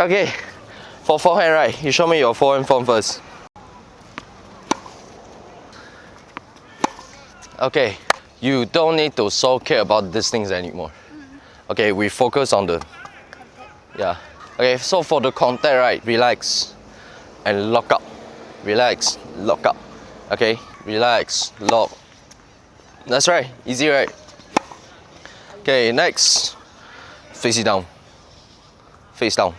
Okay, for forehand, right? You show me your forehand form first. Okay, you don't need to so care about these things anymore. Okay, we focus on the yeah. Okay, so for the contact, right? Relax and lock up. Relax, lock up. Okay, relax, lock. That's right. Easy, right? Okay, next. Face it down. Face down.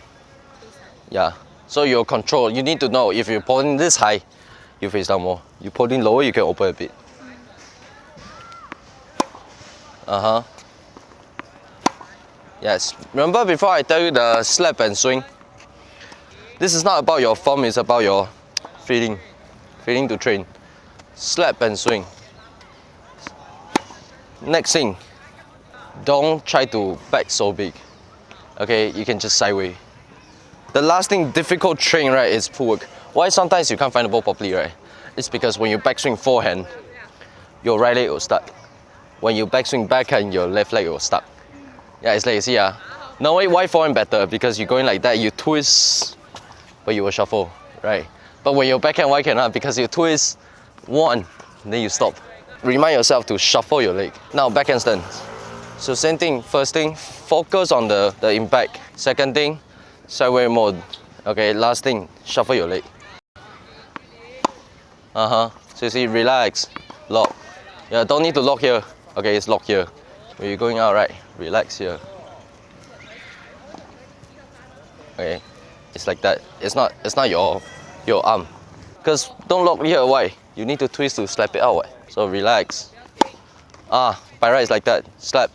Yeah. So your control, you need to know if you're pulling this high, you face down more. You pulling lower, you can open a bit. Uh-huh. Yes. Remember before I tell you the slap and swing? This is not about your form, it's about your feeling. Feeling to train. Slap and swing. Next thing, don't try to back so big. Okay, you can just sideway. The last thing difficult train right is pull work. Why sometimes you can't find the ball properly right? It's because when you backswing forehand, your right leg will stuck. When you backswing backhand, your left leg will stuck. Yeah, it's like you see ah. Now why forehand better? Because you're going like that, you twist, but you will shuffle, right? But when you're backhand, why cannot? Because you twist one, then you stop. Remind yourself to shuffle your leg. Now backhand stance. So same thing, first thing, focus on the, the impact. Second thing, sideway mode. Okay, last thing, shuffle your leg. Uh-huh. So you see, relax, lock. Yeah, don't need to lock here. Okay, it's locked here. When you're going out, right, relax here. Okay, it's like that. It's not, it's not your, your arm. Because don't lock here, why? You need to twist to slap it out. So relax. Ah, by right, it's like that. Slap.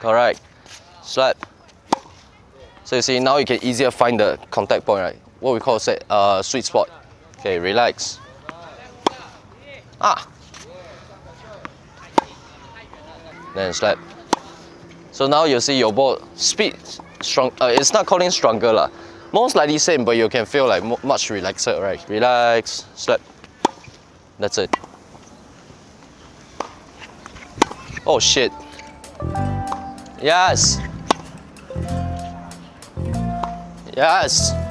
Correct. Slap. So you see, now you can easier find the contact point, right? What we call set, uh, sweet spot. Okay, relax. Ah. Then slap. So now you see your ball speed strong. Uh, it's not calling stronger lah. Most likely same, but you can feel like much relaxed, right? Relax, slap. That's it. Oh shit. Yes. Yes.